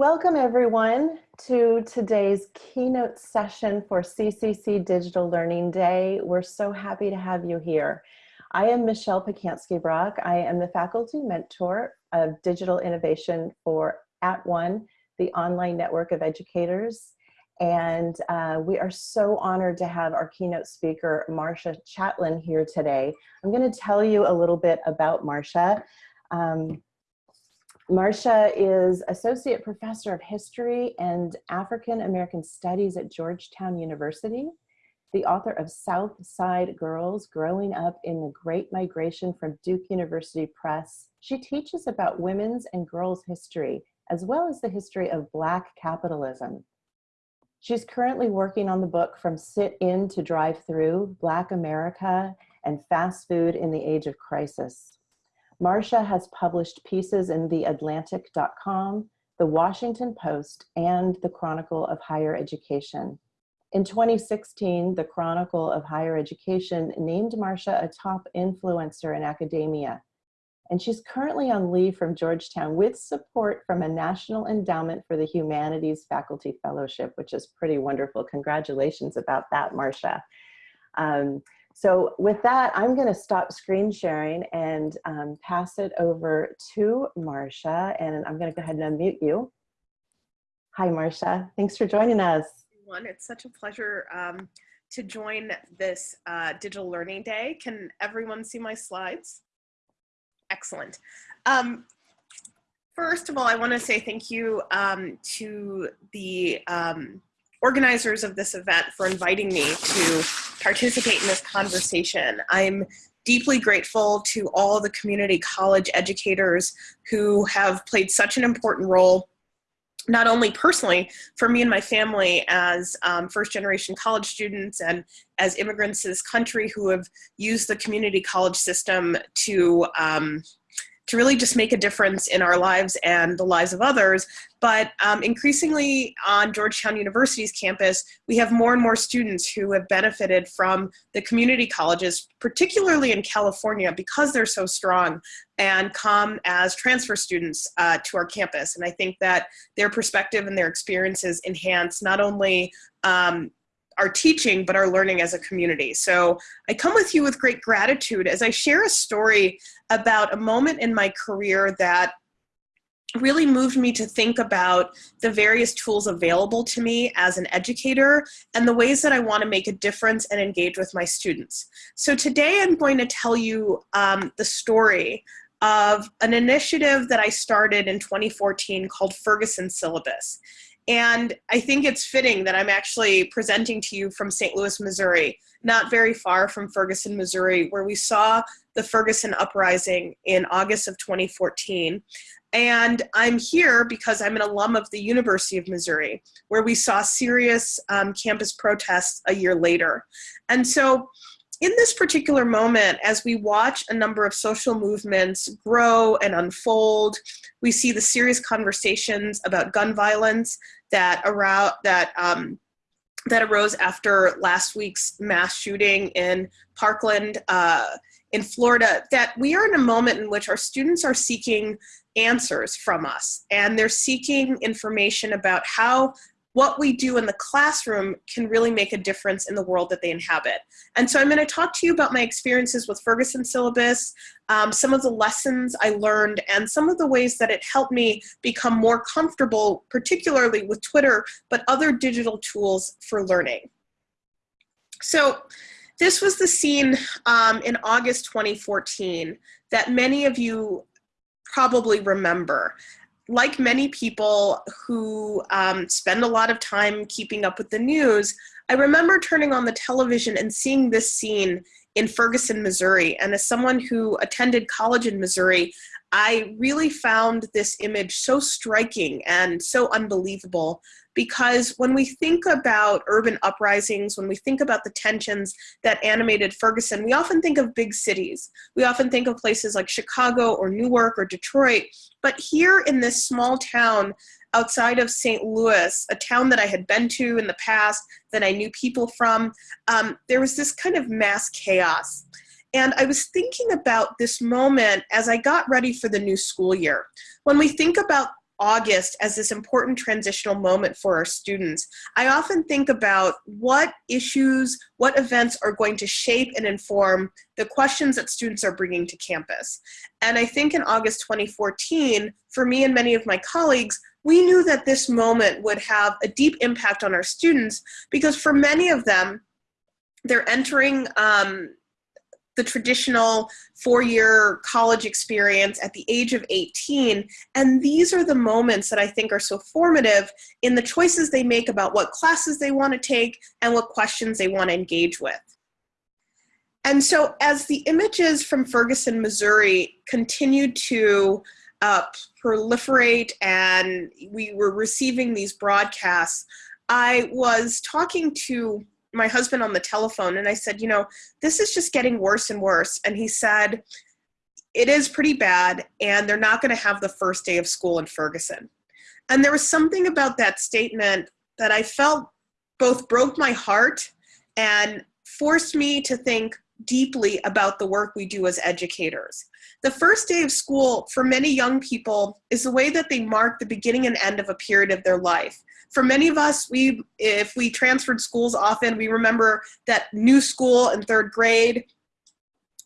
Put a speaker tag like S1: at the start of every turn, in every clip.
S1: Welcome everyone to today's keynote session for CCC Digital Learning Day. We're so happy to have you here. I am Michelle Pacansky-Brock. I am the faculty mentor of digital innovation for @ONE, the online network of educators. And uh, we are so honored to have our keynote speaker, Marcia Chatelain, here today. I'm gonna tell you a little bit about Marcia. Um, Marcia is Associate Professor of History and African American Studies at Georgetown University, the author of South Side Girls, Growing Up in the Great Migration from Duke University Press. She teaches about women's and girls' history, as well as the history of Black capitalism. She's currently working on the book From Sit In to Drive Through, Black America and Fast Food in the Age of Crisis. Marcia has published pieces in the TheAtlantic.com, The Washington Post, and the Chronicle of Higher Education. In 2016, the Chronicle of Higher Education named Marcia a top influencer in academia. And she's currently on leave from Georgetown with support from a National Endowment for the Humanities Faculty Fellowship, which is pretty wonderful. Congratulations about that, Marcia. Um, so with that, I'm gonna stop screen sharing and um, pass it over to Marcia, and I'm gonna go ahead and unmute you. Hi, Marcia, thanks for joining us.
S2: It's such a pleasure um, to join this uh, Digital Learning Day. Can everyone see my slides? Excellent. Um, first of all, I wanna say thank you um, to the um, organizers of this event for inviting me to participate in this conversation. I'm deeply grateful to all the community college educators who have played such an important role not only personally for me and my family as um, first generation college students and as immigrants to this country who have used the community college system to um, to really just make a difference in our lives and the lives of others. But um, increasingly on Georgetown University's campus, we have more and more students who have benefited from the community colleges, particularly in California, because they're so strong and come as transfer students uh, to our campus. And I think that their perspective and their experiences enhance not only um, our teaching, but our learning as a community. So I come with you with great gratitude as I share a story about a moment in my career that really moved me to think about the various tools available to me as an educator and the ways that I want to make a difference and engage with my students. So today I'm going to tell you um, the story of an initiative that I started in 2014 called Ferguson Syllabus. And I think it's fitting that I'm actually presenting to you from St. Louis, Missouri, not very far from Ferguson, Missouri, where we saw the Ferguson uprising in August of 2014. And I'm here because I'm an alum of the University of Missouri, where we saw serious um, campus protests a year later. And so in this particular moment, as we watch a number of social movements grow and unfold, we see the serious conversations about gun violence that around that um, that arose after last week's mass shooting in Parkland, uh, in Florida. That we are in a moment in which our students are seeking answers from us, and they're seeking information about how what we do in the classroom can really make a difference in the world that they inhabit. And so I'm going to talk to you about my experiences with Ferguson syllabus, um, some of the lessons I learned, and some of the ways that it helped me become more comfortable, particularly with Twitter, but other digital tools for learning. So this was the scene um, in August 2014 that many of you probably remember like many people who um, spend a lot of time keeping up with the news, I remember turning on the television and seeing this scene in Ferguson, Missouri. And as someone who attended college in Missouri, I really found this image so striking and so unbelievable because when we think about urban uprisings, when we think about the tensions that animated Ferguson, we often think of big cities. We often think of places like Chicago or Newark or Detroit. But here in this small town outside of St. Louis, a town that I had been to in the past, that I knew people from, um, there was this kind of mass chaos. And I was thinking about this moment as I got ready for the new school year. When we think about August as this important transitional moment for our students, I often think about what issues, what events are going to shape and inform the questions that students are bringing to campus. And I think in August 2014, for me and many of my colleagues, we knew that this moment would have a deep impact on our students because for many of them, they're entering um, the traditional four-year college experience at the age of 18 and these are the moments that I think are so formative in the choices they make about what classes they want to take and what questions they want to engage with. And so as the images from Ferguson, Missouri continued to uh, proliferate and we were receiving these broadcasts, I was talking to my husband on the telephone and I said, you know, this is just getting worse and worse. And he said, it is pretty bad and they're not going to have the first day of school in Ferguson. And there was something about that statement that I felt both broke my heart and forced me to think deeply about the work we do as educators. The first day of school for many young people is the way that they mark the beginning and end of a period of their life for many of us, we if we transferred schools often, we remember that new school in third grade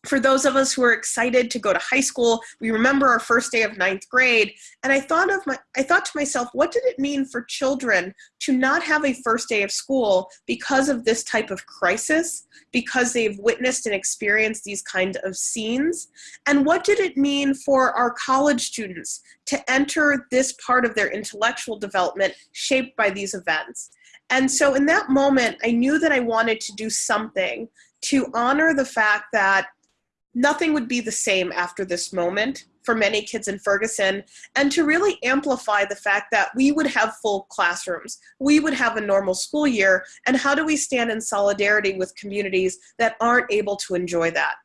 S2: for those of us who are excited to go to high school, we remember our first day of ninth grade. And I thought of my, I thought to myself, what did it mean for children to not have a first day of school because of this type of crisis, because they've witnessed and experienced these kind of scenes? And what did it mean for our college students to enter this part of their intellectual development shaped by these events? And so in that moment, I knew that I wanted to do something to honor the fact that nothing would be the same after this moment for many kids in Ferguson and to really amplify the fact that we would have full classrooms, we would have a normal school year, and how do we stand in solidarity with communities that aren't able to enjoy that?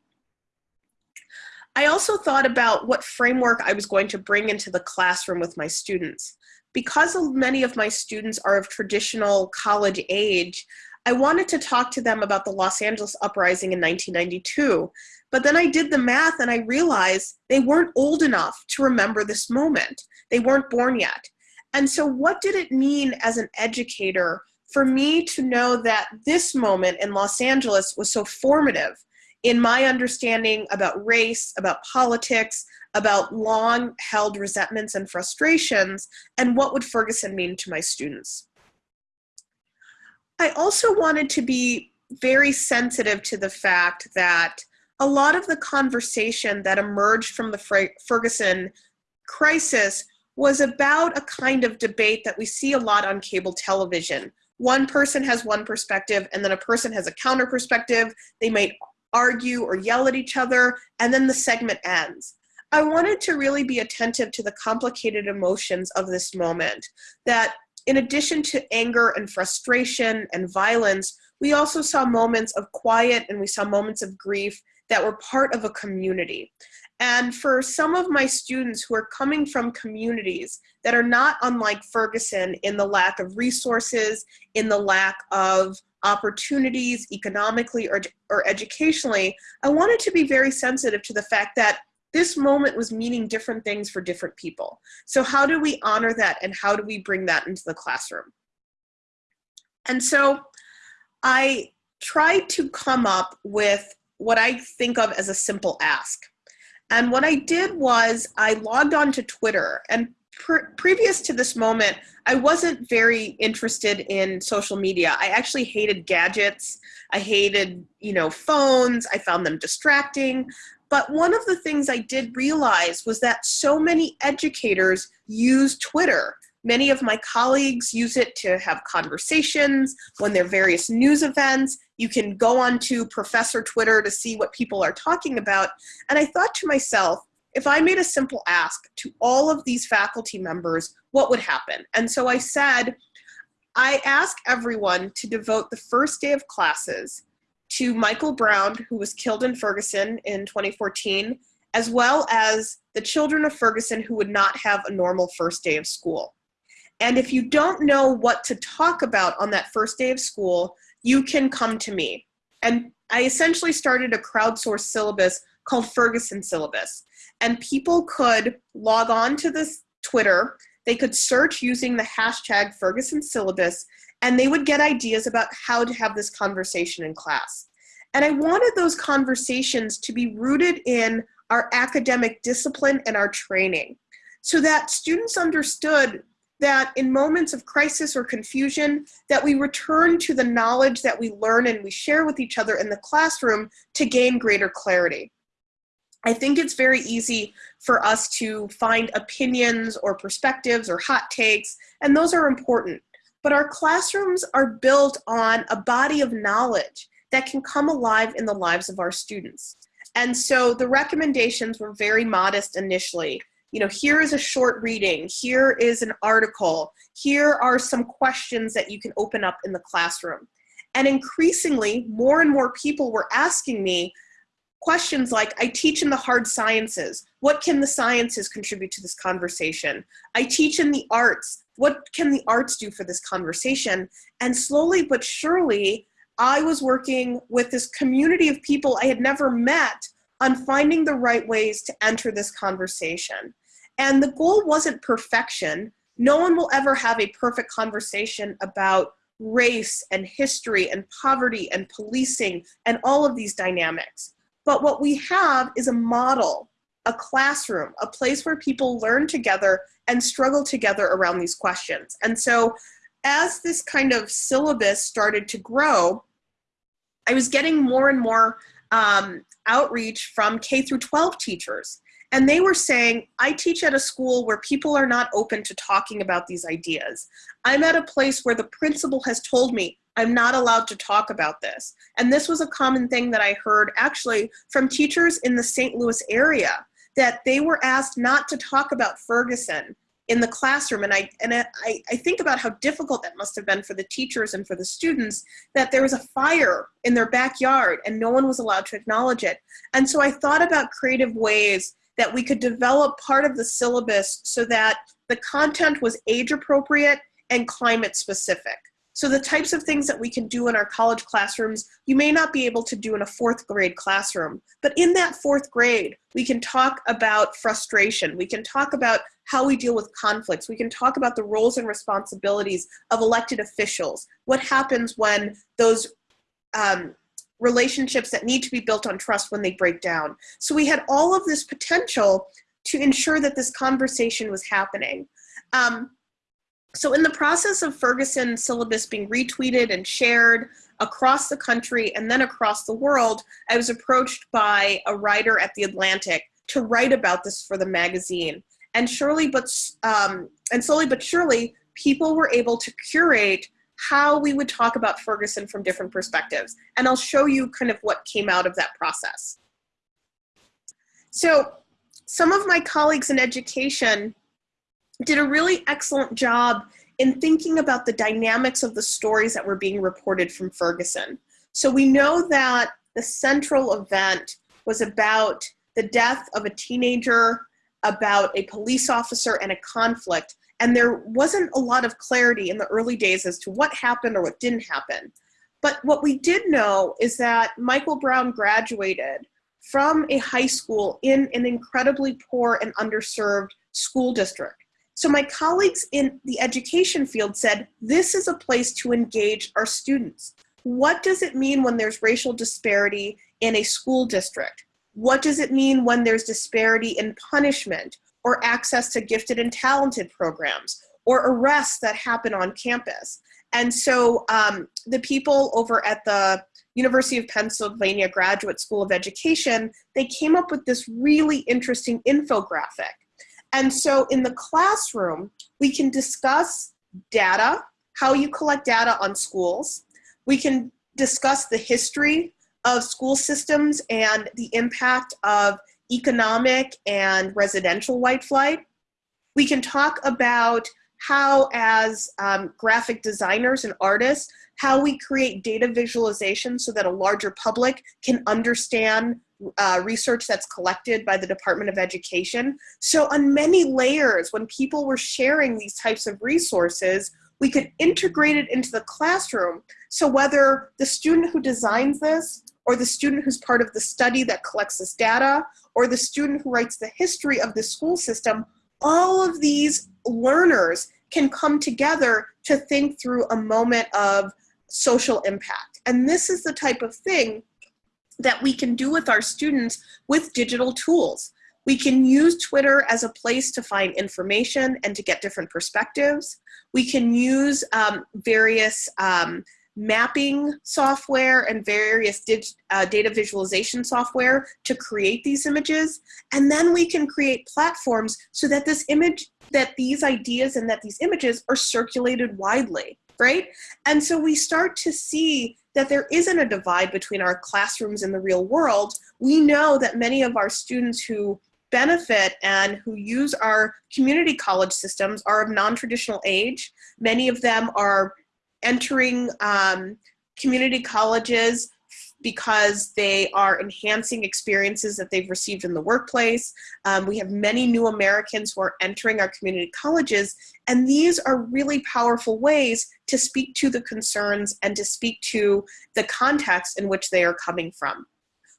S2: I also thought about what framework I was going to bring into the classroom with my students. Because many of my students are of traditional college age, I wanted to talk to them about the Los Angeles uprising in 1992 but then I did the math and I realized they weren't old enough to remember this moment. They weren't born yet. And so what did it mean as an educator for me to know that this moment in Los Angeles was so formative in my understanding about race, about politics, about long held resentments and frustrations, and what would Ferguson mean to my students. I also wanted to be very sensitive to the fact that a lot of the conversation that emerged from the Ferguson crisis was about a kind of debate that we see a lot on cable television. One person has one perspective and then a person has a counter perspective. They might argue or yell at each other and then the segment ends. I wanted to really be attentive to the complicated emotions of this moment that in addition to anger and frustration and violence, we also saw moments of quiet and we saw moments of grief that were part of a community. And for some of my students who are coming from communities that are not unlike Ferguson in the lack of resources, in the lack of opportunities economically or, or educationally, I wanted to be very sensitive to the fact that this moment was meaning different things for different people. So how do we honor that and how do we bring that into the classroom? And so I tried to come up with what I think of as a simple ask. And what I did was I logged on to Twitter and previous to this moment, I wasn't very interested in social media. I actually hated gadgets. I hated, you know, phones. I found them distracting. But one of the things I did realize was that so many educators use Twitter Many of my colleagues use it to have conversations when there are various news events. You can go on to Professor Twitter to see what people are talking about. And I thought to myself, if I made a simple ask to all of these faculty members, what would happen? And so I said, I ask everyone to devote the first day of classes to Michael Brown, who was killed in Ferguson in 2014, as well as the children of Ferguson who would not have a normal first day of school. And if you don't know what to talk about on that first day of school, you can come to me. And I essentially started a crowdsourced syllabus called Ferguson Syllabus. And people could log on to this Twitter they could search using the hashtag Ferguson syllabus, and they would get ideas about how to have this conversation in class. And I wanted those conversations to be rooted in our academic discipline and our training so that students understood that in moments of crisis or confusion that we return to the knowledge that we learn and we share with each other in the classroom to gain greater clarity. I think it's very easy for us to find opinions or perspectives or hot takes, and those are important. But our classrooms are built on a body of knowledge that can come alive in the lives of our students. And so the recommendations were very modest initially. You know, here is a short reading, here is an article, here are some questions that you can open up in the classroom. And increasingly, more and more people were asking me questions like, I teach in the hard sciences. What can the sciences contribute to this conversation? I teach in the arts. What can the arts do for this conversation? And slowly but surely, I was working with this community of people I had never met on finding the right ways to enter this conversation. And the goal wasn't perfection. No one will ever have a perfect conversation about race and history and poverty and policing and all of these dynamics. But what we have is a model, a classroom, a place where people learn together and struggle together around these questions. And so as this kind of syllabus started to grow, I was getting more and more um, outreach from K through 12 teachers. And they were saying, I teach at a school where people are not open to talking about these ideas. I'm at a place where the principal has told me I'm not allowed to talk about this. And this was a common thing that I heard actually from teachers in the St. Louis area, that they were asked not to talk about Ferguson in the classroom. And I, and I, I think about how difficult that must have been for the teachers and for the students, that there was a fire in their backyard and no one was allowed to acknowledge it. And so I thought about creative ways that we could develop part of the syllabus so that the content was age appropriate and climate specific. So the types of things that we can do in our college classrooms, you may not be able to do in a fourth grade classroom. But in that fourth grade, we can talk about frustration. We can talk about how we deal with conflicts. We can talk about the roles and responsibilities of elected officials. What happens when those um, relationships that need to be built on trust when they break down. So we had all of this potential to ensure that this conversation was happening. Um, so in the process of Ferguson syllabus being retweeted and shared across the country and then across the world, I was approached by a writer at The Atlantic to write about this for the magazine. And surely, but um, and slowly but surely, people were able to curate how we would talk about Ferguson from different perspectives. And I'll show you kind of what came out of that process. So some of my colleagues in education did a really excellent job in thinking about the dynamics of the stories that were being reported from Ferguson. So we know that the central event was about the death of a teenager, about a police officer and a conflict, and there wasn't a lot of clarity in the early days as to what happened or what didn't happen. But what we did know is that Michael Brown graduated from a high school in an incredibly poor and underserved school district. So my colleagues in the education field said, this is a place to engage our students. What does it mean when there's racial disparity in a school district? What does it mean when there's disparity in punishment or access to gifted and talented programs or arrests that happen on campus? And so um, the people over at the University of Pennsylvania Graduate School of Education, they came up with this really interesting infographic and so in the classroom, we can discuss data, how you collect data on schools. We can discuss the history of school systems and the impact of economic and residential white flight. We can talk about how as um, graphic designers and artists, how we create data visualization so that a larger public can understand uh, research that's collected by the Department of Education. So on many layers, when people were sharing these types of resources, we could integrate it into the classroom. So whether the student who designs this, or the student who's part of the study that collects this data, or the student who writes the history of the school system, all of these learners can come together to think through a moment of social impact. And this is the type of thing that we can do with our students with digital tools. We can use Twitter as a place to find information and to get different perspectives. We can use um, various um, mapping software and various uh, data visualization software to create these images. And then we can create platforms so that this image, that these ideas and that these images are circulated widely, right? And so we start to see that there isn't a divide between our classrooms and the real world. We know that many of our students who benefit and who use our community college systems are of non-traditional age. Many of them are entering um, community colleges because they are enhancing experiences that they've received in the workplace. Um, we have many new Americans who are entering our community colleges, and these are really powerful ways to speak to the concerns and to speak to the context in which they are coming from.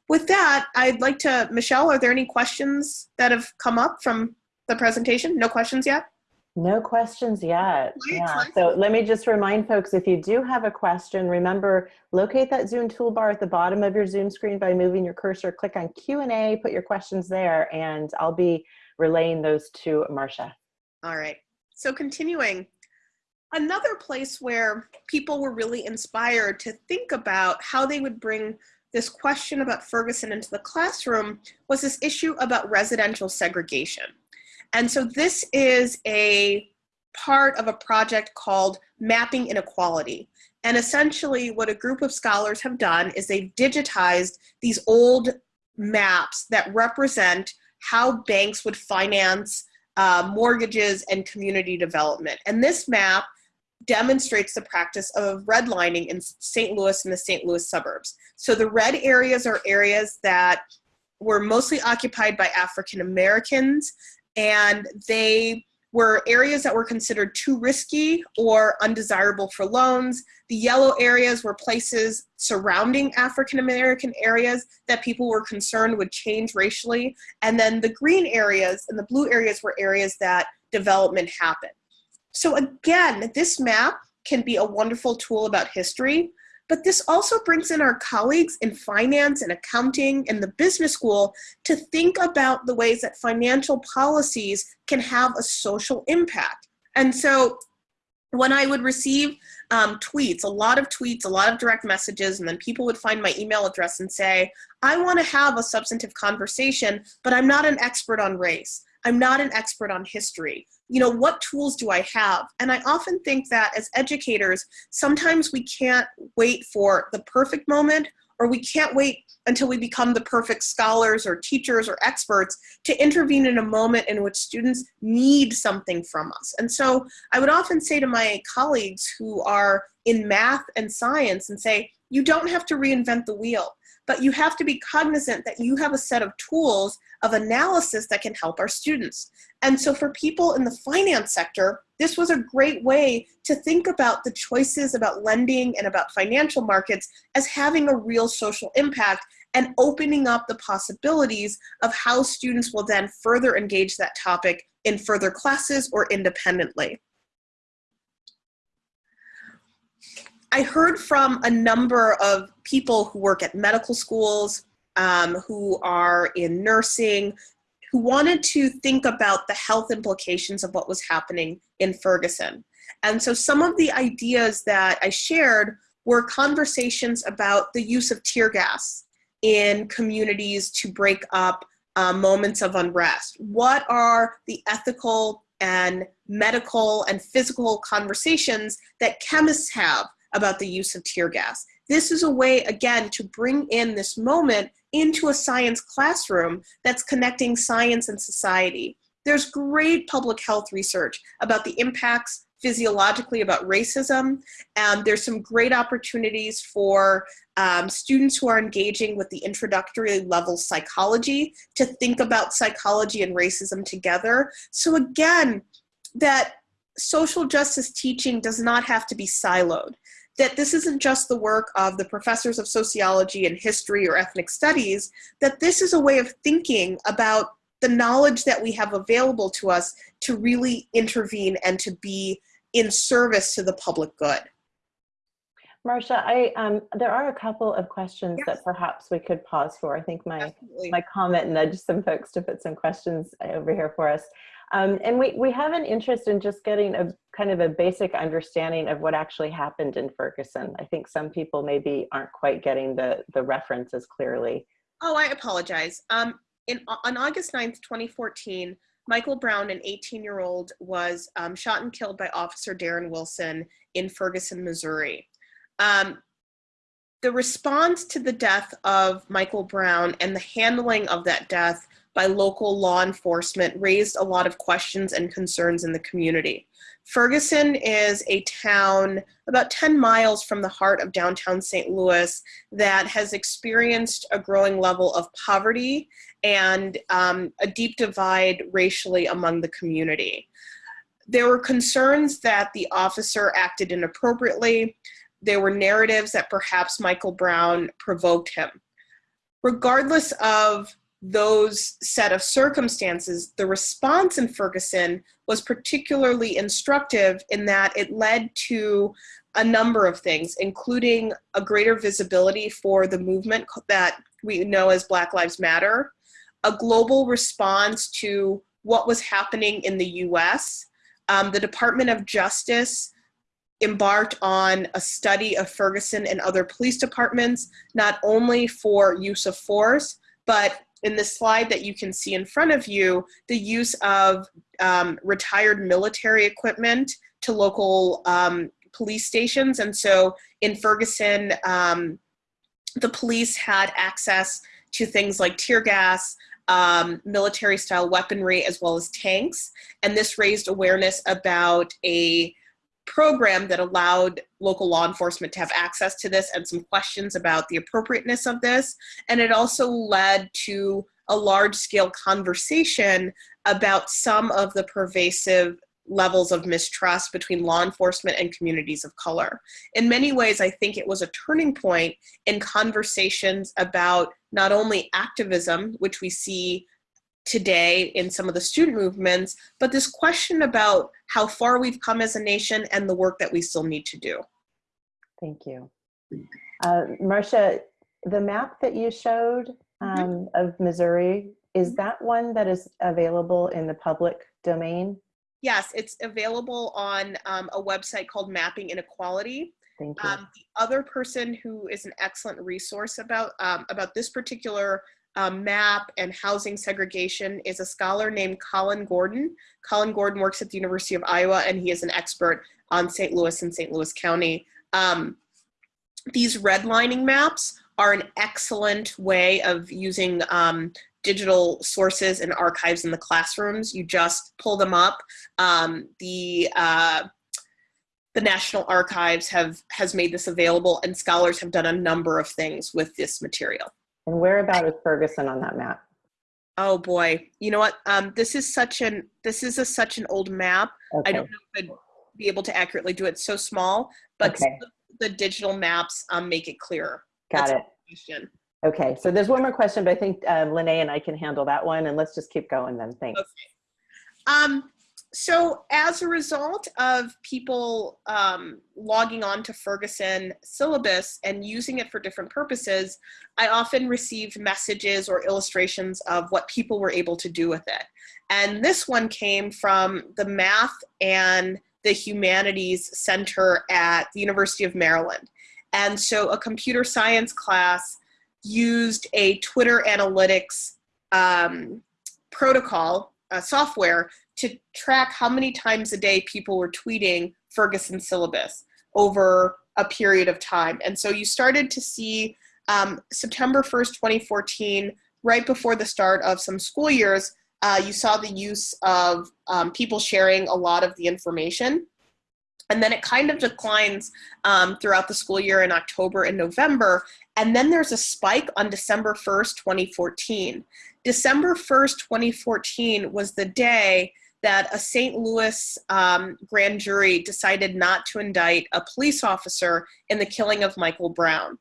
S2: With that, I'd like to, Michelle, are there any questions that have come up from the presentation? No questions yet?
S1: No questions yet. Yeah. So let me just remind folks, if you do have a question, remember, locate that Zoom toolbar at the bottom of your Zoom screen by moving your cursor, click on Q&A, put your questions there, and I'll be relaying those to Marcia.
S2: All right. So continuing, another place where people were really inspired to think about how they would bring this question about Ferguson into the classroom was this issue about residential segregation. And so this is a part of a project called Mapping Inequality. And essentially what a group of scholars have done is they've digitized these old maps that represent how banks would finance uh, mortgages and community development. And this map demonstrates the practice of redlining in St. Louis and the St. Louis suburbs. So the red areas are areas that were mostly occupied by African Americans and they were areas that were considered too risky or undesirable for loans. The yellow areas were places surrounding African American areas that people were concerned would change racially. And then the green areas and the blue areas were areas that development happened. So again, this map can be a wonderful tool about history, but this also brings in our colleagues in finance and accounting and the business school to think about the ways that financial policies can have a social impact. And so when I would receive um, tweets, a lot of tweets, a lot of direct messages, and then people would find my email address and say, I want to have a substantive conversation, but I'm not an expert on race. I'm not an expert on history you know, what tools do I have? And I often think that as educators, sometimes we can't wait for the perfect moment or we can't wait until we become the perfect scholars or teachers or experts to intervene in a moment in which students need something from us. And so I would often say to my colleagues who are in math and science and say, you don't have to reinvent the wheel, but you have to be cognizant that you have a set of tools of analysis that can help our students. And so for people in the finance sector, this was a great way to think about the choices about lending and about financial markets as having a real social impact and opening up the possibilities of how students will then further engage that topic in further classes or independently. I heard from a number of people who work at medical schools, um, who are in nursing, who wanted to think about the health implications of what was happening in Ferguson. And so some of the ideas that I shared were conversations about the use of tear gas in communities to break up uh, moments of unrest. What are the ethical and medical and physical conversations that chemists have about the use of tear gas? This is a way, again, to bring in this moment into a science classroom that's connecting science and society. There's great public health research about the impacts physiologically about racism. and there's some great opportunities for um, students who are engaging with the introductory level psychology to think about psychology and racism together. So again, that social justice teaching does not have to be siloed that this isn't just the work of the professors of sociology and history or ethnic studies, that this is a way of thinking about the knowledge that we have available to us to really intervene and to be in service to the public good.
S1: Marcia, I um, there are a couple of questions
S2: Yes.
S1: that perhaps we could pause for. I think my
S2: Absolutely.
S1: my comment nudged some folks to put some questions over here for us. Um, and we, we have an interest in just getting a kind of a basic understanding of what actually happened in Ferguson. I think some people maybe aren't quite getting the, the references clearly.
S2: Oh, I apologize. Um, in, on August 9th, 2014, Michael Brown, an 18 year old, was um, shot and killed by Officer Darren Wilson in Ferguson, Missouri. Um, the response to the death of Michael Brown and the handling of that death by local law enforcement raised a lot of questions and concerns in the community. Ferguson is a town about 10 miles from the heart of downtown St. Louis that has experienced a growing level of poverty and um, a deep divide racially among the community. There were concerns that the officer acted inappropriately. There were narratives that perhaps Michael Brown provoked him. Regardless of those set of circumstances, the response in Ferguson was particularly instructive in that it led to a number of things, including a greater visibility for the movement that we know as Black Lives Matter, a global response to what was happening in the US. Um, the Department of Justice embarked on a study of Ferguson and other police departments, not only for use of force, but in the slide that you can see in front of you, the use of um, retired military equipment to local um, police stations. And so in Ferguson, um, the police had access to things like tear gas, um, military style weaponry, as well as tanks. And this raised awareness about a program that allowed local law enforcement to have access to this and some questions about the appropriateness of this. And it also led to a large scale conversation about some of the pervasive levels of mistrust between law enforcement and communities of color. In many ways, I think it was a turning point in conversations about not only activism, which we see today in some of the student movements, but this question about how far we've come as a nation and the work that we still need to do.
S1: Thank you. Uh, Marcia, the map that you showed um, of Missouri, is that one that is available in the public domain?
S2: Yes, it's available on um, a website called Mapping Inequality.
S1: Thank you.
S2: Um, the other person who is an excellent resource about um, about this particular um, map and housing segregation is a scholar named Colin Gordon. Colin Gordon works at the University of Iowa and he is an expert on St. Louis and St. Louis County. Um, these redlining maps are an excellent way of using um, digital sources and archives in the classrooms. You just pull them up. Um, the uh, the National Archives have has made this available, and scholars have done a number of things with this material.
S1: And whereabout is Ferguson on that map?
S2: Oh boy, you know what? Um, this is such an this is a, such an old map. I don't know if I'd be able to accurately do it. It's so small, but
S1: Okay.
S2: the, the digital maps um, make it clearer.
S1: Got
S2: That's
S1: it. Okay, so there's one more question, but I think um, Lene and I can handle that one, and let's just keep going then. Thanks.
S2: Um, so as a result of people um, logging on to Ferguson syllabus and using it for different purposes, I often received messages or illustrations of what people were able to do with it. And this one came from the Math and the Humanities Center at the University of Maryland. And so a computer science class used a Twitter analytics um, protocol uh, software to track how many times a day people were tweeting Ferguson syllabus over a period of time. And so you started to see um, September 1st, 2014, right before the start of some school years, uh, you saw the use of um, people sharing a lot of the information. And then it kind of declines um, throughout the school year in October and November. And then there's a spike on December 1st, 2014. December 1st, 2014 was the day that a St. Louis um, grand jury decided not to indict a police officer in the killing of Michael Brown.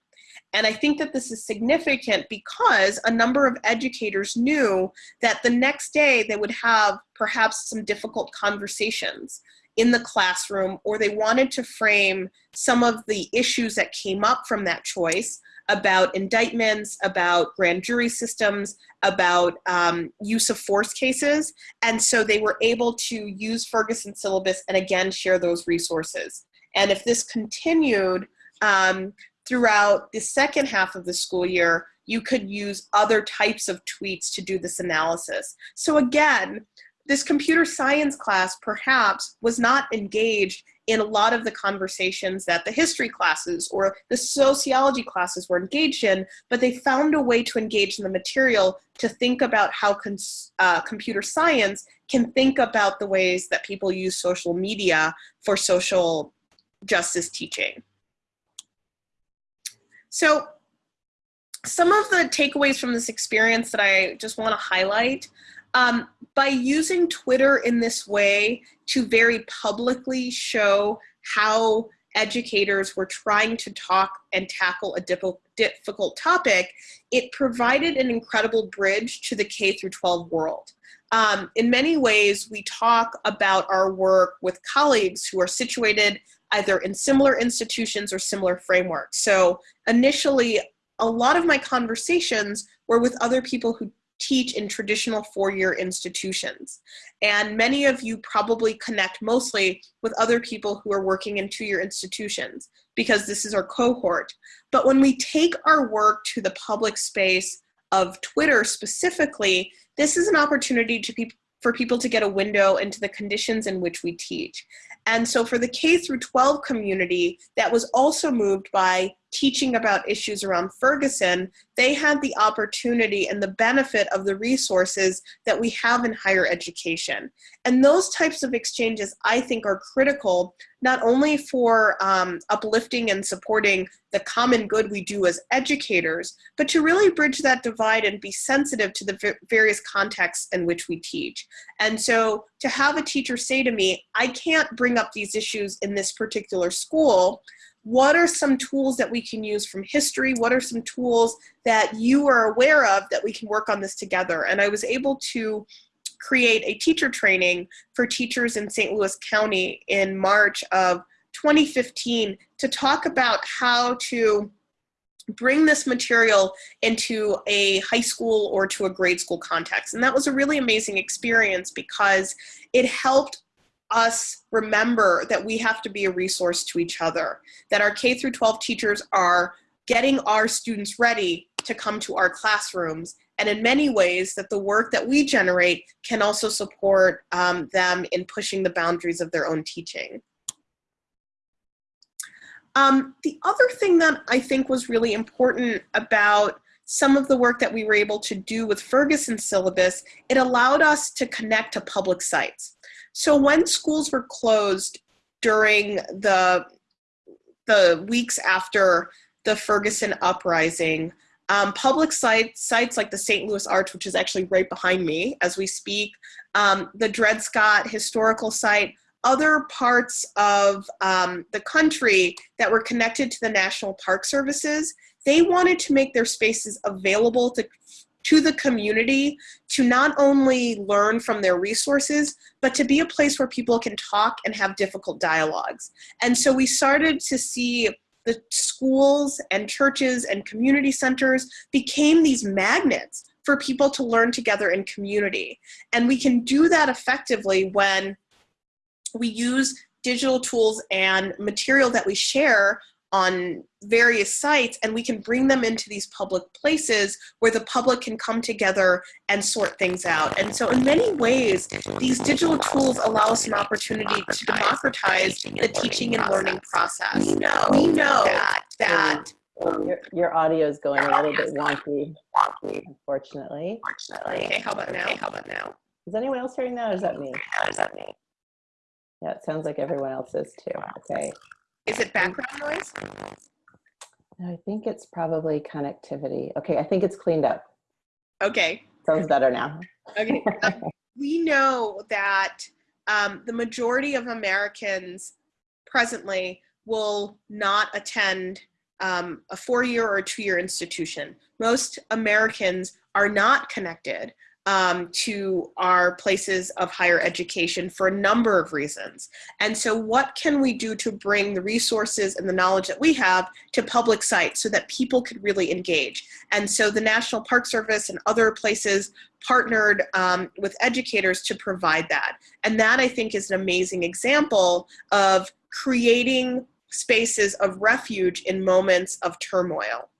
S2: And I think that this is significant because a number of educators knew that the next day they would have perhaps some difficult conversations in the classroom or they wanted to frame some of the issues that came up from that choice about indictments, about grand jury systems, about um, use of force cases. And so they were able to use Ferguson syllabus and again share those resources. And if this continued um, throughout the second half of the school year, you could use other types of tweets to do this analysis. So again, this computer science class perhaps was not engaged in a lot of the conversations that the history classes or the sociology classes were engaged in, but they found a way to engage in the material to think about how uh, computer science can think about the ways that people use social media for social justice teaching. So some of the takeaways from this experience that I just want to highlight um, by using Twitter in this way to very publicly show how educators were trying to talk and tackle a difficult topic, it provided an incredible bridge to the K through 12 world. Um, in many ways, we talk about our work with colleagues who are situated either in similar institutions or similar frameworks. So initially, a lot of my conversations were with other people who teach in traditional four-year institutions. And many of you probably connect mostly with other people who are working in two-year institutions because this is our cohort. But when we take our work to the public space of Twitter specifically, this is an opportunity to be, for people to get a window into the conditions in which we teach. And so for the K through 12 community that was also moved by teaching about issues around Ferguson, they had the opportunity and the benefit of the resources that we have in higher education. And those types of exchanges I think are critical, not only for um, uplifting and supporting the common good we do as educators, but to really bridge that divide and be sensitive to the various contexts in which we teach. And so to have a teacher say to me, I can't bring up these issues in this particular school, what are some tools that we can use from history? What are some tools that you are aware of that we can work on this together? And I was able to create a teacher training for teachers in St. Louis County in March of 2015 to talk about how to bring this material into a high school or to a grade school context. And that was a really amazing experience because it helped us remember that we have to be a resource to each other, that our K through 12 teachers are getting our students ready to come to our classrooms and in many ways that the work that we generate can also support um, them in pushing the boundaries of their own teaching. Um, the other thing that I think was really important about some of the work that we were able to do with Ferguson syllabus, it allowed us to connect to public sites. So when schools were closed during the, the weeks after the Ferguson uprising, um, public sites, sites like the St. Louis Arch, which is actually right behind me as we speak, um, the Dred Scott Historical Site, other parts of um, the country that were connected to the National Park Services, they wanted to make their spaces available to to the community to not only learn from their resources, but to be a place where people can talk and have difficult dialogues. And so we started to see the schools and churches and community centers became these magnets for people to learn together in community. And we can do that effectively when we use digital tools and material that we share on various sites and we can bring them into these public places where the public can come together and sort things out. And so in many ways, these digital tools allow us an opportunity to democratize the teaching and learning process. We know, we know that, that
S1: your, your audio is going a little bit wonky, unfortunately.
S2: Okay, how about now? How about now?
S1: Is anyone else hearing that or is that me?
S2: Is that me?
S1: Yeah, it sounds like everyone else is too. Okay.
S2: Is it background noise?
S1: I think it's probably connectivity. Okay, I think it's cleaned up.
S2: Okay.
S1: Sounds better now.
S2: Okay. Um, we know that um, the majority of Americans presently will not attend um, a four-year or two-year institution. Most Americans are not connected um, to our places of higher education for a number of reasons. And so what can we do to bring the resources and the knowledge that we have to public sites so that people could really engage? And so the National Park Service and other places partnered um, with educators to provide that. And that I think is an amazing example of creating spaces of refuge in moments of turmoil.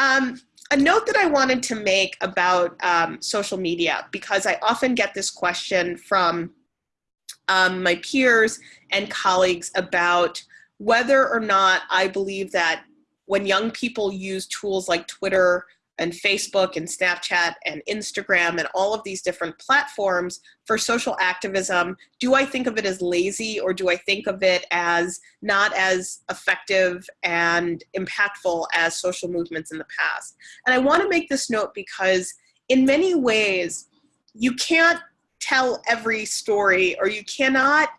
S2: Um, a note that I wanted to make about um, social media, because I often get this question from um, my peers and colleagues about whether or not I believe that when young people use tools like Twitter and Facebook and Snapchat and Instagram and all of these different platforms for social activism, do I think of it as lazy or do I think of it as not as effective and impactful as social movements in the past? And I want to make this note because in many ways, you can't tell every story or you cannot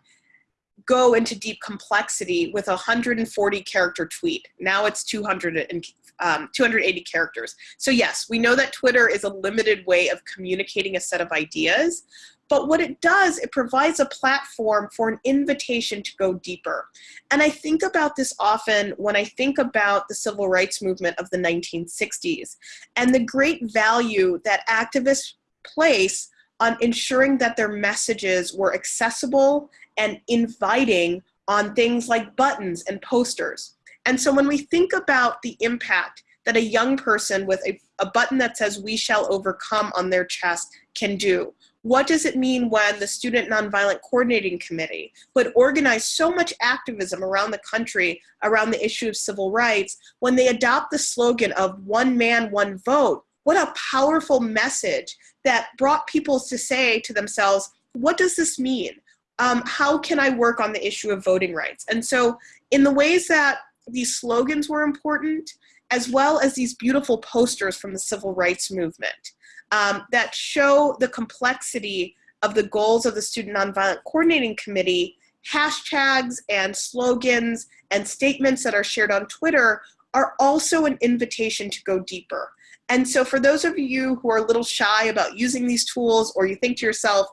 S2: go into deep complexity with a 140 character tweet. Now it's 200 and um, 280 characters. So yes, we know that Twitter is a limited way of communicating a set of ideas, but what it does, it provides a platform for an invitation to go deeper. And I think about this often when I think about the civil rights movement of the 1960s and the great value that activists place on ensuring that their messages were accessible and inviting on things like buttons and posters. And so when we think about the impact that a young person with a, a button that says we shall overcome on their chest can do, what does it mean when the Student Nonviolent Coordinating Committee, who had organized so much activism around the country around the issue of civil rights, when they adopt the slogan of one man, one vote, what a powerful message that brought people to say to themselves, what does this mean? Um, how can I work on the issue of voting rights? And so in the ways that these slogans were important, as well as these beautiful posters from the civil rights movement um, that show the complexity of the goals of the Student Nonviolent Coordinating Committee, hashtags and slogans and statements that are shared on Twitter are also an invitation to go deeper. And so for those of you who are a little shy about using these tools or you think to yourself,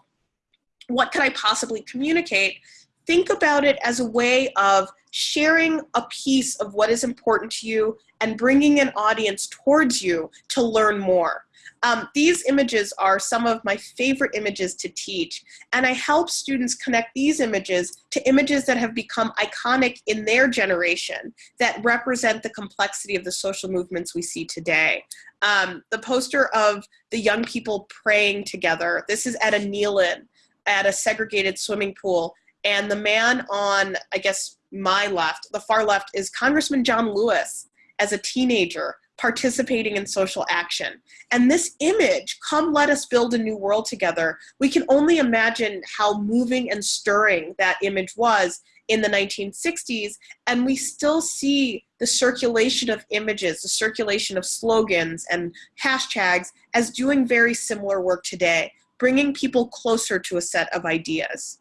S2: what could I possibly communicate? Think about it as a way of sharing a piece of what is important to you and bringing an audience towards you to learn more. Um, these images are some of my favorite images to teach, and I help students connect these images to images that have become iconic in their generation that represent the complexity of the social movements we see today. Um, the poster of the young people praying together, this is at a kneel-in at a segregated swimming pool, and the man on, I guess, my left, the far left, is Congressman John Lewis as a teenager participating in social action. And this image, come let us build a new world together, we can only imagine how moving and stirring that image was in the 1960s. And we still see the circulation of images, the circulation of slogans and hashtags as doing very similar work today, bringing people closer to a set of ideas.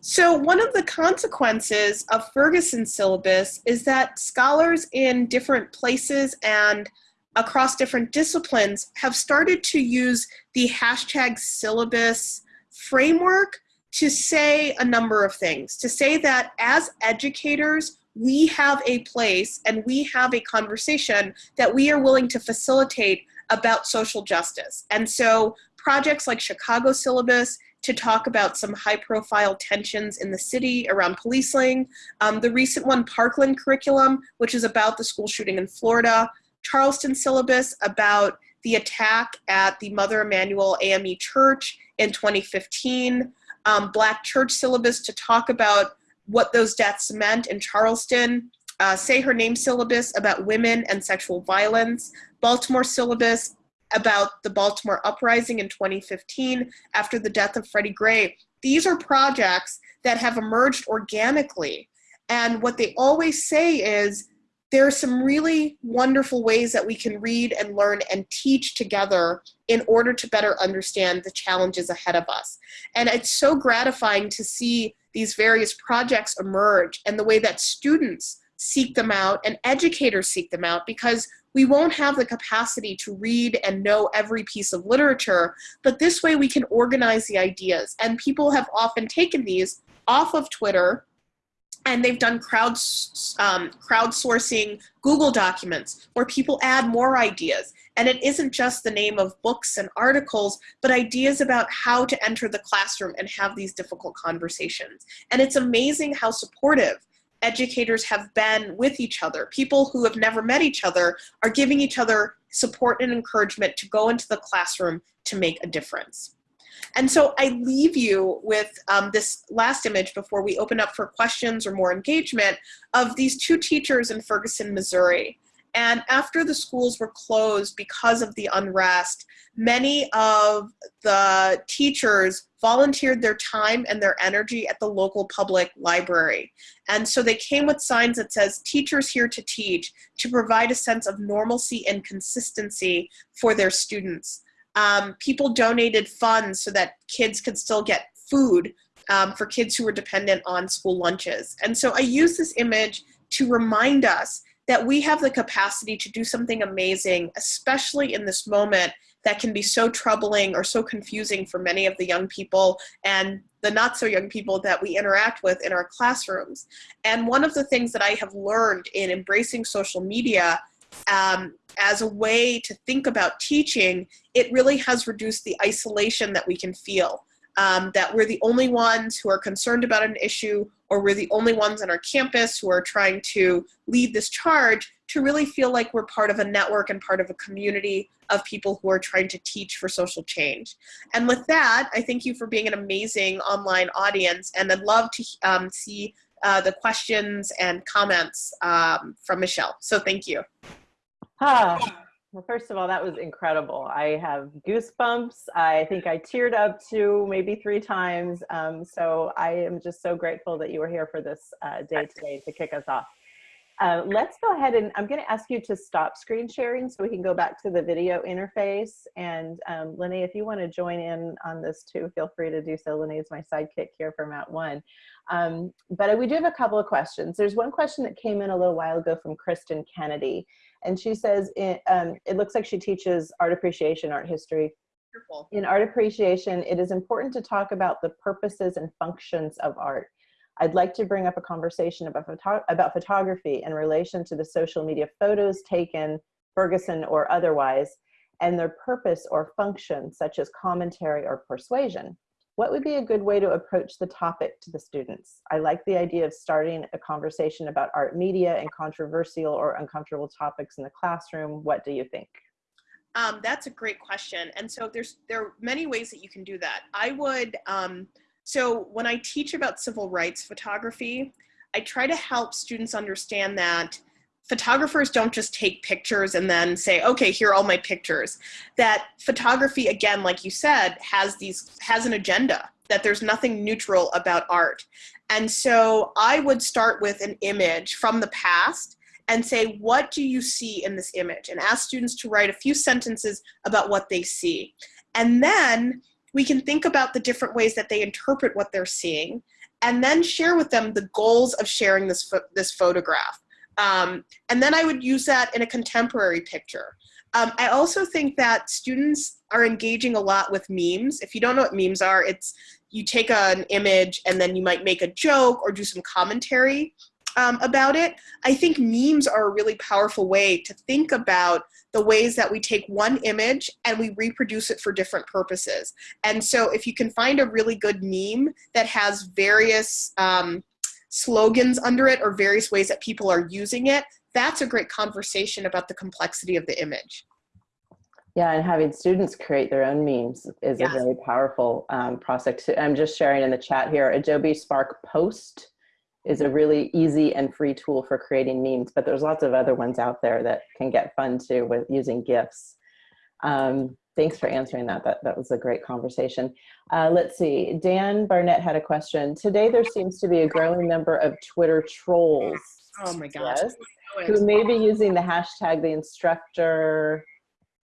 S2: So one of the consequences of Ferguson's syllabus is that scholars in different places and across different disciplines have started to use the hashtag syllabus framework to say a number of things. To say that as educators, we have a place and we have a conversation that we are willing to facilitate about social justice. And so projects like Chicago Syllabus to talk about some high profile tensions in the city around policing. Um, the recent one, Parkland Curriculum, which is about the school shooting in Florida. Charleston Syllabus about the attack at the Mother Emanuel AME Church in 2015. Um, Black Church Syllabus to talk about what those deaths meant in Charleston. Uh, Say Her Name Syllabus about women and sexual violence. Baltimore Syllabus about the Baltimore uprising in 2015 after the death of Freddie Gray. These are projects that have emerged organically. And what they always say is there are some really wonderful ways that we can read and learn and teach together in order to better understand the challenges ahead of us. And it's so gratifying to see these various projects emerge and the way that students seek them out and educators seek them out because we won't have the capacity to read and know every piece of literature, but this way we can organize the ideas. And people have often taken these off of Twitter and they've done crowd, um, crowdsourcing Google documents where people add more ideas. And it isn't just the name of books and articles, but ideas about how to enter the classroom and have these difficult conversations. And it's amazing how supportive educators have been with each other. People who have never met each other are giving each other support and encouragement to go into the classroom to make a difference. And so I leave you with um, this last image before we open up for questions or more engagement of these two teachers in Ferguson, Missouri. And after the schools were closed because of the unrest, many of the teachers volunteered their time and their energy at the local public library. And so they came with signs that says, teachers here to teach, to provide a sense of normalcy and consistency for their students. Um, people donated funds so that kids could still get food um, for kids who were dependent on school lunches. And so I use this image to remind us that we have the capacity to do something amazing, especially in this moment that can be so troubling or so confusing for many of the young people and the not so young people that we interact with in our classrooms. And one of the things that I have learned in embracing social media um, as a way to think about teaching, it really has reduced the isolation that we can feel. Um, that we're the only ones who are concerned about an issue or we're the only ones on our campus who are trying to lead this charge to really feel like we're part of a network and part of a community of people who are trying to teach for social change. And with that, I thank you for being an amazing online audience and I'd love to um, see uh, the questions and comments um, from Michelle. So thank you.
S1: Ah, well, first of all, that was incredible. I have goosebumps. I think I teared up two, maybe three times. Um, so I am just so grateful that you were here for this uh, day today to kick us off. Uh, let's go ahead and I'm going to ask you to stop screen sharing so we can go back to the video interface. And um, Lenny, if you want to join in on this too, feel free to do so. Lenny is my sidekick here from @ONE. Um, but we do have a couple of questions. There's one question that came in a little while ago from Kristen Kennedy. And she says it, um, it looks like she teaches art appreciation, art history.
S2: Wonderful.
S1: In art appreciation, it is important to talk about the purposes and functions of art. I'd like to bring up a conversation about, photo about photography in relation to the social media photos taken, Ferguson or otherwise, and their purpose or function, such as commentary or persuasion. What would be a good way to approach the topic to the students? I like the idea of starting a conversation about art media and controversial or uncomfortable topics in the classroom. What do you think?
S2: Um, that's a great question. And so there's there are many ways that you can do that. I would, um, so when I teach about civil rights photography, I try to help students understand that photographers don't just take pictures and then say, okay, here are all my pictures. That photography, again, like you said, has these has an agenda, that there's nothing neutral about art. And so I would start with an image from the past and say, what do you see in this image? And ask students to write a few sentences about what they see. And then we can think about the different ways that they interpret what they're seeing and then share with them the goals of sharing this, this photograph. Um, and then I would use that in a contemporary picture. Um, I also think that students are engaging a lot with memes. If you don't know what memes are, it's you take an image and then you might make a joke or do some commentary um, about it. I think memes are a really powerful way to think about the ways that we take one image and we reproduce it for different purposes. And so if you can find a really good meme that has various um, slogans under it or various ways that people are using it, that's a great conversation about the complexity of the image.
S1: Yeah, and having students create their own memes is yes. a very powerful um, process. I'm just sharing in the chat here, Adobe Spark Post is a really easy and free tool for creating memes, but there's lots of other ones out there that can get fun too with using GIFs. Um, thanks for answering that. That, that was a great conversation. Uh, let's see, Dan Barnett had a question. Today there seems to be a growing number of Twitter trolls.
S2: Oh my gosh. Yes.
S1: who may be using the hashtag the instructor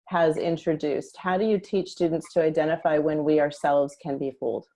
S1: has introduced. How do you teach students to identify when we ourselves can be fooled?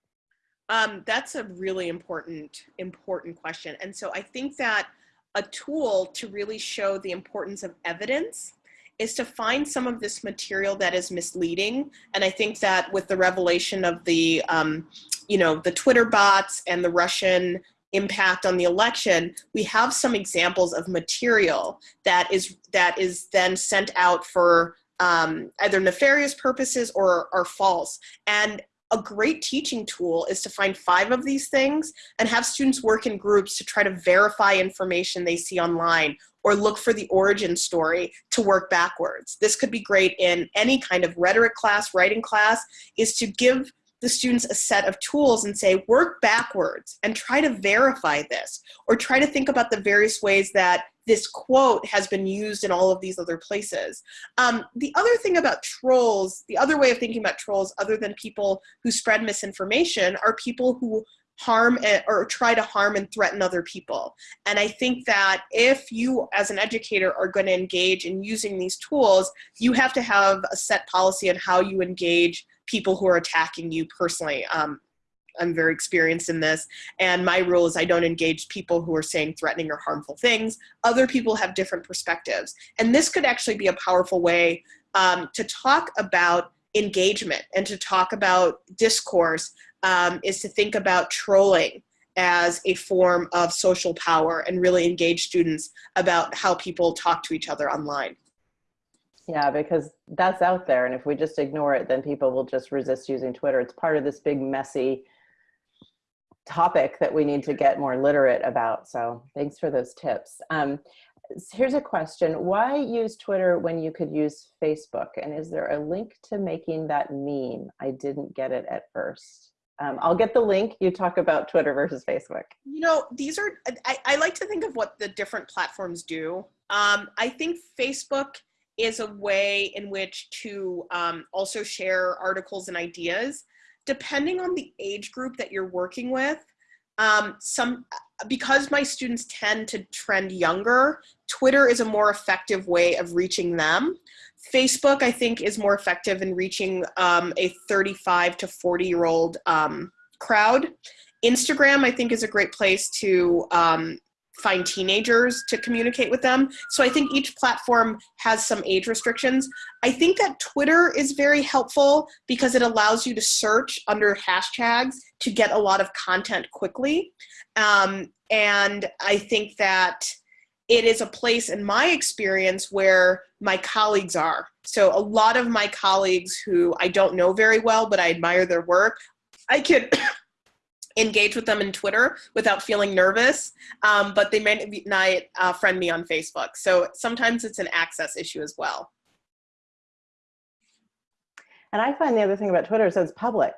S2: Um, that's a really important, important question. And so I think that a tool to really show the importance of evidence is to find some of this material that is misleading. And I think that with the revelation of the, um, you know, the Twitter bots and the Russian impact on the election, we have some examples of material that is that is then sent out for um, either nefarious purposes or are false. And a great teaching tool is to find five of these things and have students work in groups to try to verify information they see online or look for the origin story to work backwards. This could be great in any kind of rhetoric class, writing class, is to give the students a set of tools and say, work backwards and try to verify this, or try to think about the various ways that this quote has been used in all of these other places. Um, the other thing about trolls, the other way of thinking about trolls other than people who spread misinformation are people who harm or try to harm and threaten other people. And I think that if you as an educator are going to engage in using these tools, you have to have a set policy on how you engage people who are attacking you personally. Um, I'm very experienced in this. And my rule is I don't engage people who are saying threatening or harmful things. Other people have different perspectives. And this could actually be a powerful way um, to talk about engagement and to talk about discourse um, is to think about trolling as a form of social power and really engage students about how people talk to each other online.
S1: Yeah, because that's out there. And if we just ignore it, then people will just resist using Twitter. It's part of this big, messy topic that we need to get more literate about. So thanks for those tips. Um, here's a question. Why use Twitter when you could use Facebook? And is there a link to making that meme? I didn't get it at first. Um, I'll get the link. You talk about Twitter versus Facebook.
S2: You know, these are, I, I like to think of what the different platforms do. Um, I think Facebook is a way in which to um, also share articles and ideas depending on the age group that you're working with, um, some because my students tend to trend younger, Twitter is a more effective way of reaching them. Facebook, I think, is more effective in reaching um, a 35 to 40 year old um, crowd. Instagram, I think, is a great place to um, find teenagers to communicate with them. So I think each platform has some age restrictions. I think that Twitter is very helpful because it allows you to search under hashtags to get a lot of content quickly. Um, and I think that it is a place in my experience where my colleagues are. So a lot of my colleagues who I don't know very well, but I admire their work, I could engage with them in Twitter without feeling nervous, um, but they may not uh, friend me on Facebook. So sometimes it's an access issue as well.
S1: And I find the other thing about Twitter is it's public.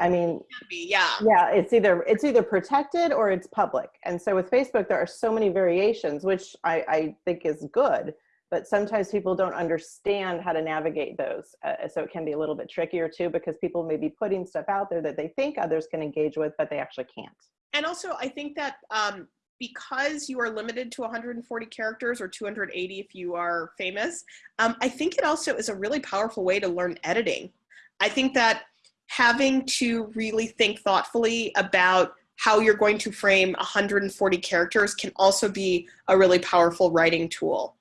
S1: I mean,
S2: yeah,
S1: yeah, it's either it's either protected or it's public. And so with Facebook, there are so many variations, which I, I think is good but sometimes people don't understand how to navigate those. Uh, so it can be a little bit trickier too, because people may be putting stuff out there that they think others can engage with, but they actually can't.
S2: And also I think that um, because you are limited to 140 characters or 280 if you are famous, um, I think it also is a really powerful way to learn editing. I think that having to really think thoughtfully about how you're going to frame 140 characters can also be a really powerful writing tool.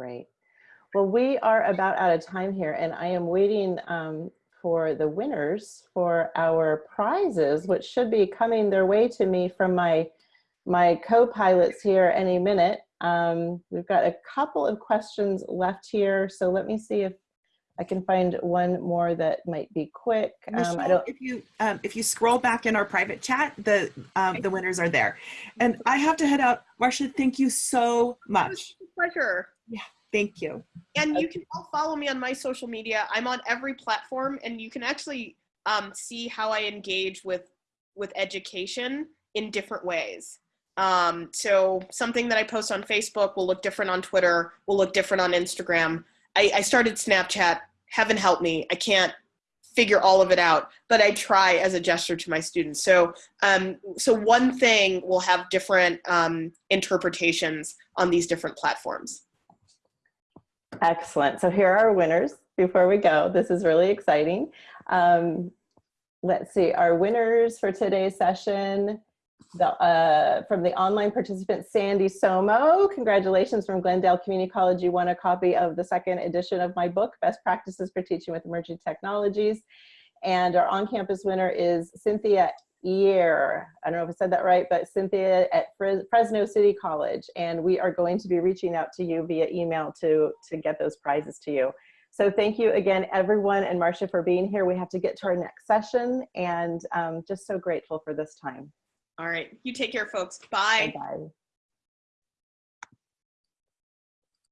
S1: Great. Well, we are about out of time here and I am waiting um, for the winners for our prizes, which should be coming their way to me from my, my co-pilots here any minute. Um, we've got a couple of questions left here. So let me see if I can find one more that might be quick.
S3: Um, I don't... If you um, if you scroll back in our private chat, the um, the winners are there. And I have to head out. Marcia, thank you so much.
S2: pleasure.
S3: Yeah, thank you.
S2: And you can all follow me on my social media. I'm on every platform and you can actually um, see how I engage with, with education in different ways. Um, so something that I post on Facebook will look different on Twitter, will look different on Instagram. I, I started Snapchat, heaven help me, I can't figure all of it out, but I try as a gesture to my students. So, um, so one thing will have different um, interpretations on these different platforms.
S1: Excellent. So here are our winners before we go. This is really exciting. Um, let's see, our winners for today's session, the, uh, from the online participant, Sandy Somo. Congratulations from Glendale Community College. You won a copy of the second edition of my book, Best Practices for Teaching with Emerging Technologies. And our on-campus winner is Cynthia Ear. I don't know if I said that right, but Cynthia at Fres- Fresno City College. And we are going to be reaching out to you via email to, to get those prizes to you. So thank you again, everyone, and Marcia for being here. We have to get to our next session and um, just so grateful for this time.
S2: All right, you take care, folks. Bye.
S1: Bye-bye.